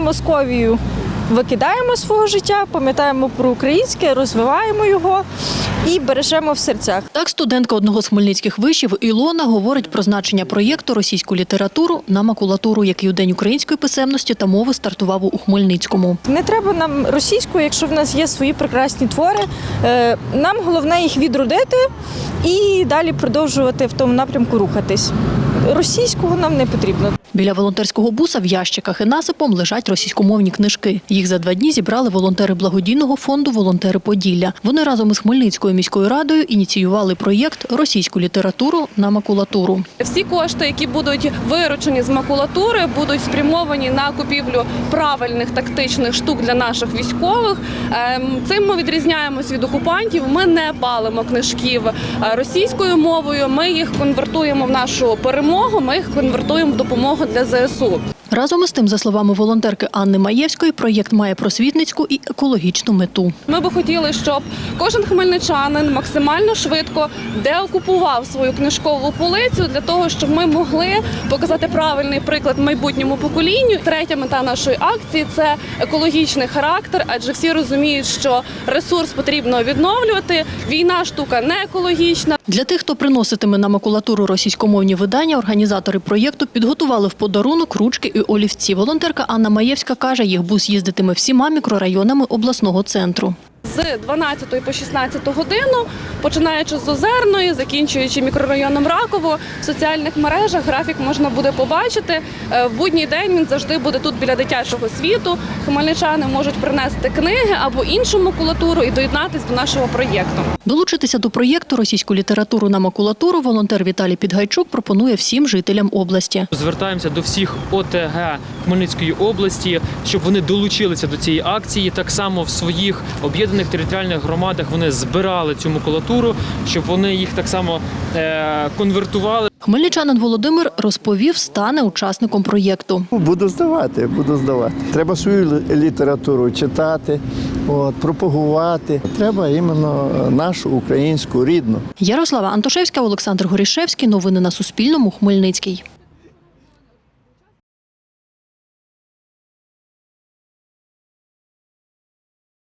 Московію викидаємо свого життя, пам'ятаємо про українське, розвиваємо його і бережемо в серцях. Так, студентка одного з хмельницьких вишів Ілона говорить про значення проєкту російську літературу на макулатуру, який у День української писемності та мови стартував у Хмельницькому. Не треба нам російську, якщо в нас є свої прекрасні твори. Е, Нам головне їх відродити і далі продовжувати в тому напрямку рухатись. Російського нам не потрібно. Біля волонтерського буса в ящиках і насипом лежать російськомовні книжки. Їх за два дні зібрали волонтери благодійного фонду Волонтери Поділля. Вони разом із Хмельницькою міською радою ініціювали проєкт Російську літературу на макулатуру. Всі кошти, які будуть виручені з макулатури, будуть спрямовані на купівлю правильних тактичних штук для наших військових. Ем, Цим ми відрізняємось від окупантів. Ми не палимо книжків е, російською мовою. Ми їх конвертуємо в нашу перемогу. Ми їх конвертуємо в допомогу для ЗСУ. Разом із тим, за словами волонтерки Анни Маєвської, проєкт має просвітницьку і екологічну мету. Ми би хотіли, щоб кожен хмельничанин максимально швидко деокупував свою книжкову полицю для того, щоб ми могли показати правильний приклад майбутньому поколінню. Третя мета нашої акції це екологічний характер, адже всі розуміють, що ресурс потрібно відновлювати. Війна штука не екологічна. Для тих, хто приноситиме на макулатуру російськомовні видання, організатори проєкту підготували в подарунок ручки і олівці. Волонтерка Анна Маєвська каже, їх бус їздитиме всіма мікрорайонами обласного центру. З 12 по 16 годину, починаючи з Озерної, закінчуючи мікрорайоном Раково, в соціальних мережах графік можна буде побачити. Е, В будній день він завжди буде тут біля дитячого світу. Хмельничани можуть принести книги або іншу макулатуру і доєднатись до нашого проєкту. Долучитися до проєкту російську літературу на макулатуру волонтер Віталій Підгайчук пропонує всім жителям області. Звертаємося до всіх ОТГ Хмельницької області, щоб вони долучилися до цієї акції. Так само в своїх об'єднаних територіальних громадах вони збирали цю макулатуру, щоб вони їх так само е- конвертували. Хмельничанин Володимир розповів, стане учасником проєкту. Буду здавати, буду здавати. Треба свою літературу читати, от, пропагувати. Треба іменно нашу українську рідну. Ярослава Антошевська, Олександр Горішевський. Новини на Суспільному. Хмельницький.